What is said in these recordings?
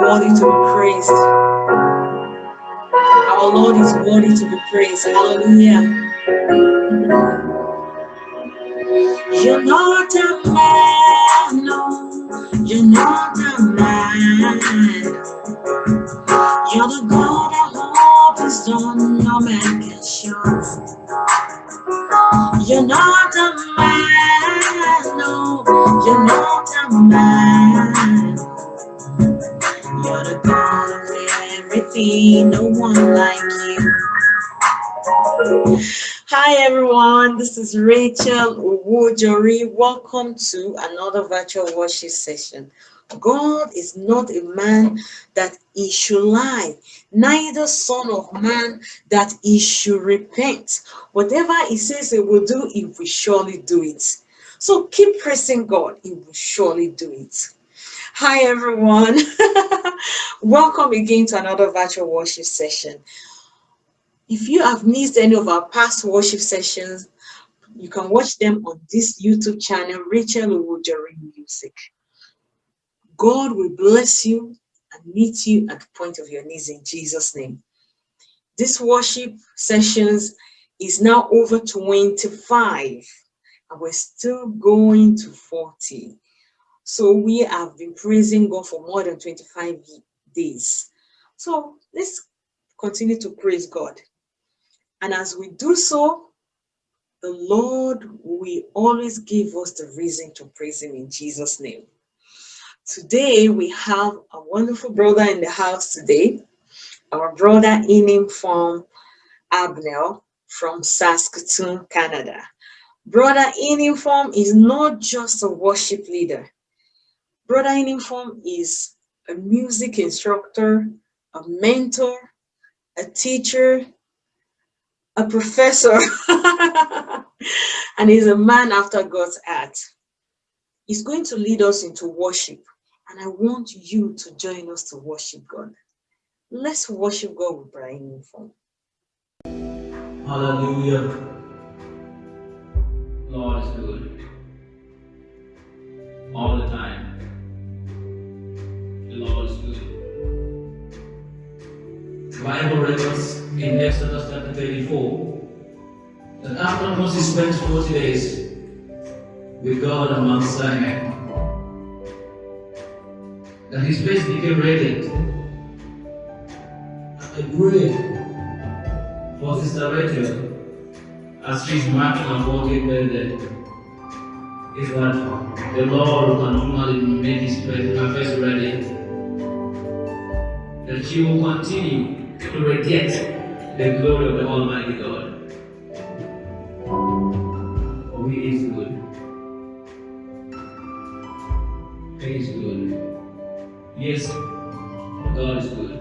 Worthy to be praised. Our Lord is worthy to be praised. Hallelujah. You're not a man, no, you're not a man. You're the God of hope is done, no man can show. You're not a man, no, you're not a man. Everything, no one like you. Hi everyone, this is Rachel Owojori. Welcome to another virtual worship session. God is not a man that he should lie, neither son of man that he should repent. Whatever he says he will do, he will surely do it. So keep pressing God, he will surely do it. Hi everyone, welcome again to another virtual worship session. If you have missed any of our past worship sessions, you can watch them on this YouTube channel, Rachel Owojori Music. God will bless you and meet you at the point of your knees in Jesus' name. This worship sessions is now over 25 and we're still going to 40. So we have been praising God for more than 25 days. So let's continue to praise God. And as we do so, the Lord will always give us the reason to praise him in Jesus' name. Today, we have a wonderful brother in the house today, our brother Inim from Abnell from Saskatoon, Canada. Brother Inim is not just a worship leader. Brother Inim is a music instructor, a mentor, a teacher, a professor, and he's a man after God's heart. He's going to lead us into worship. And I want you to join us to worship God. Let's worship God with Brian Uniform. Hallelujah. Lord is good. All the time. The Lord good. Bible records in Exodus chapter 34 that after Moses spent 40 days with God on Mount Sinai, that his face became radiant. I pray for Sister Rachel as she's marking on 40th birthday. Is that the Lord can continually make his face radiant. That she will continue to radiate the glory of the Almighty God. For he is good. He is good. Yes, God is good.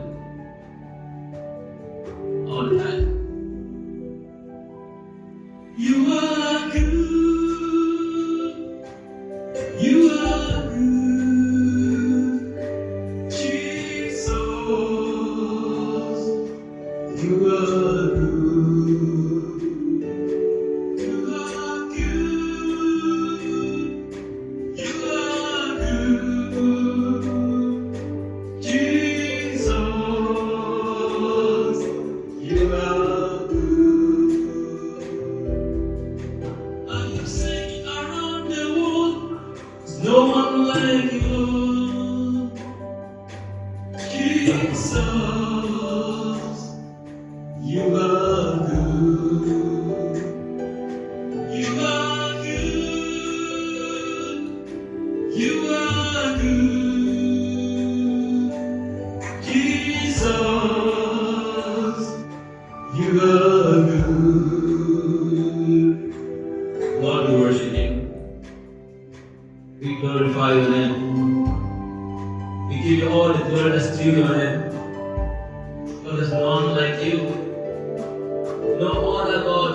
You. Jesus, you are good. You are good. You are good. Jesus, you are good. Lord, worship you. We glorify your name. We give you all the glory that's due your name. For there's none like you. No other God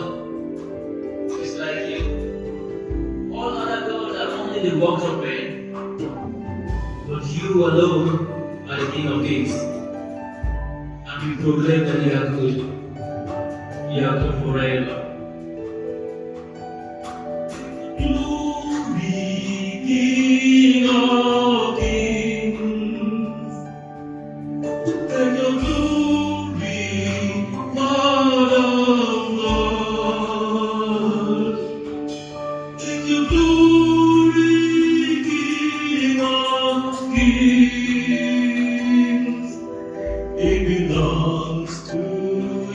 is like you. All other gods are only the works of men. But you alone are the King of Kings. And we proclaim that you are good. You are good forever. It belongs to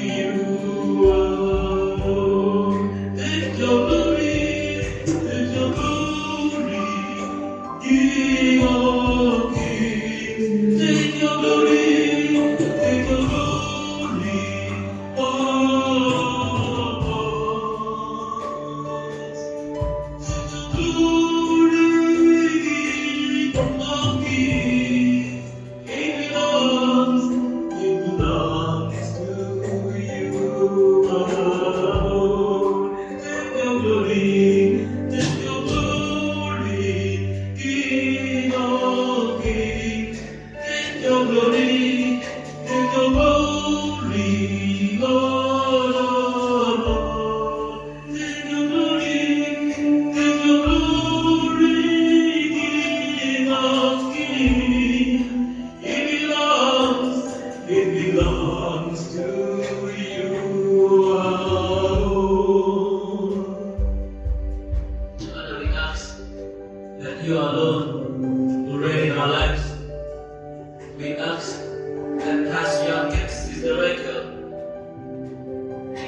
you oh. alone. Take your glory, take your glory, King of Kings. Take your glory, take your glory. Take your glory, King of Kings.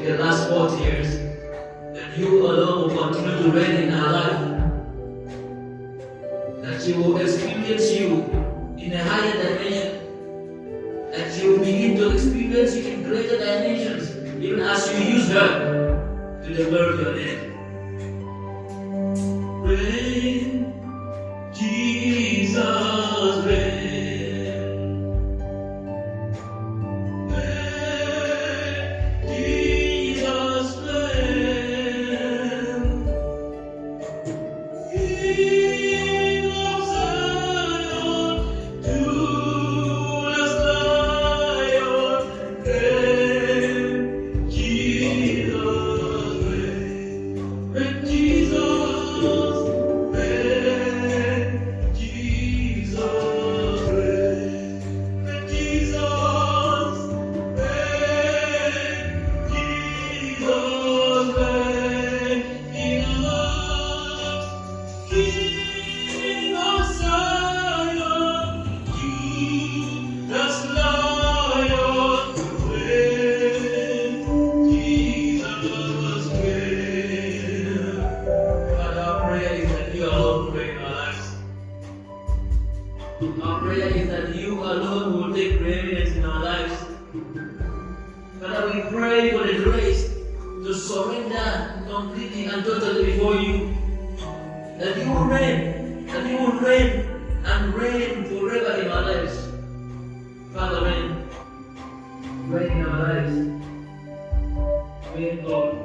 in the last 40 years, that you alone will continue to reign in our life. That you will experience you in a higher dimension. That you will begin to experience you in greater dimensions, even as you use her to the glory of your name. Our prayer is that you alone will take preeminence in our lives. Father, we pray for the grace to surrender completely and totally before you that you will reign, that you will reign and reign forever in our lives. Father, reign, reign in our lives. Reign, Lord.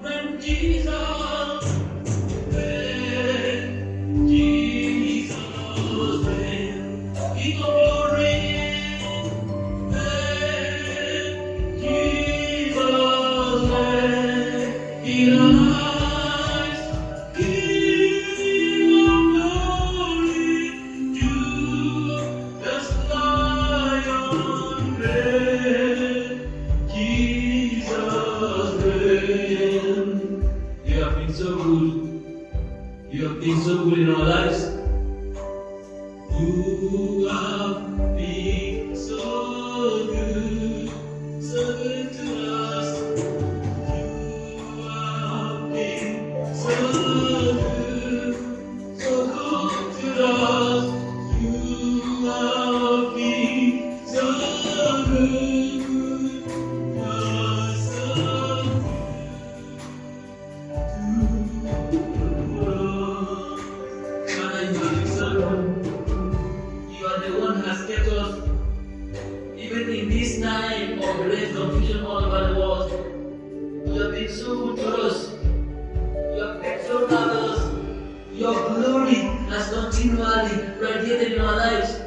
Reign, Jesus. You the one who has kept us. Even in this time of great confusion all over the world. You have been so good to us. You have been has continually radiated in our lives.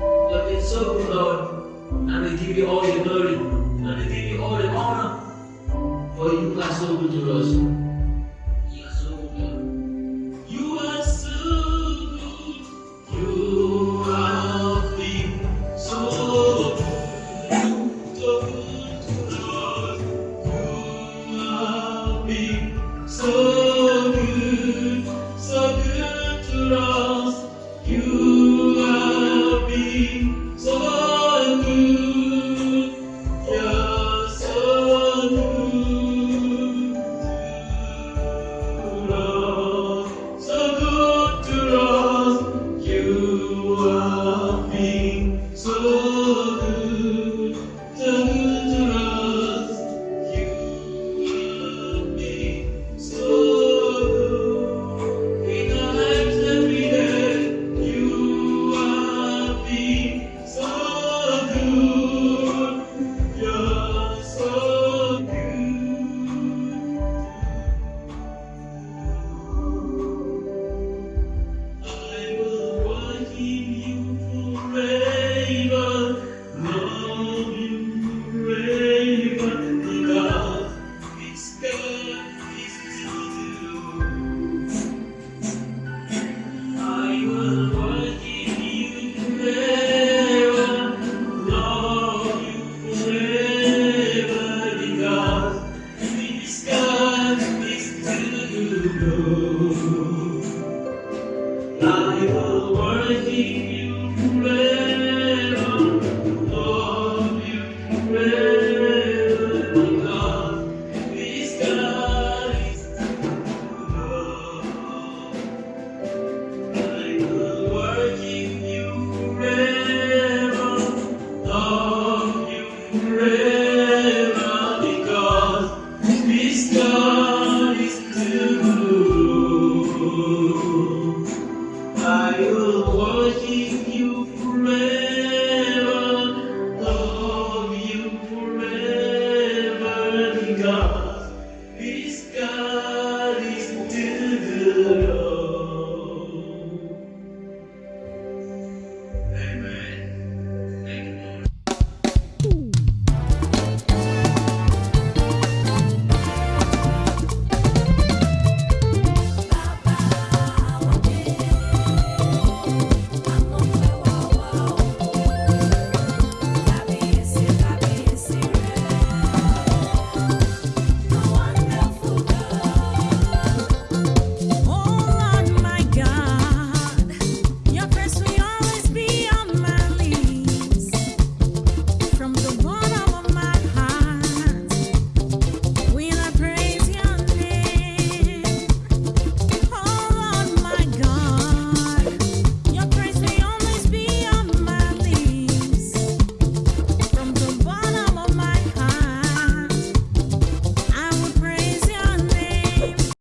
You have been so good, Lord. And we give you all the glory. And we give you all the honor. For you are so good to us. Been too good. I will worship